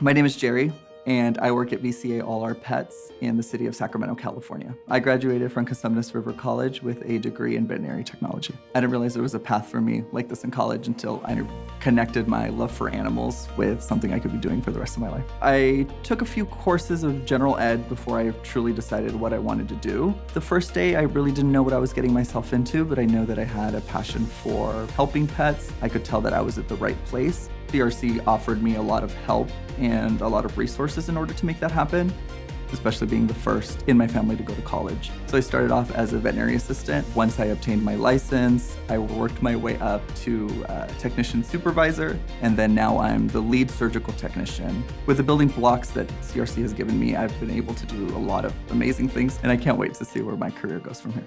My name is Jerry, and I work at VCA All Our Pets in the city of Sacramento, California. I graduated from Cosumnes River College with a degree in veterinary technology. I didn't realize there was a path for me like this in college until I connected my love for animals with something I could be doing for the rest of my life. I took a few courses of general ed before I truly decided what I wanted to do. The first day, I really didn't know what I was getting myself into, but I know that I had a passion for helping pets. I could tell that I was at the right place. CRC offered me a lot of help and a lot of resources in order to make that happen, especially being the first in my family to go to college. So I started off as a veterinary assistant. Once I obtained my license, I worked my way up to uh, technician supervisor, and then now I'm the lead surgical technician. With the building blocks that CRC has given me, I've been able to do a lot of amazing things, and I can't wait to see where my career goes from here.